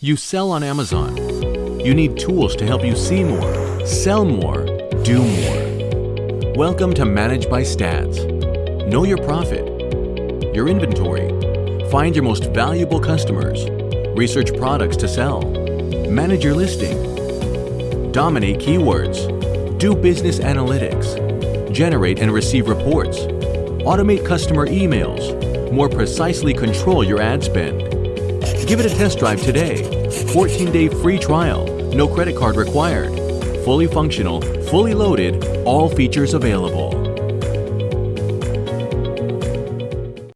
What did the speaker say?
You sell on Amazon. You need tools to help you see more, sell more, do more. Welcome to Manage by Stats. Know your profit, your inventory, find your most valuable customers, research products to sell, manage your listing, dominate keywords, do business analytics, generate and receive reports, automate customer emails, more precisely control your ad spend. Give it a test drive today. 14-day free trial, no credit card required. Fully functional, fully loaded, all features available.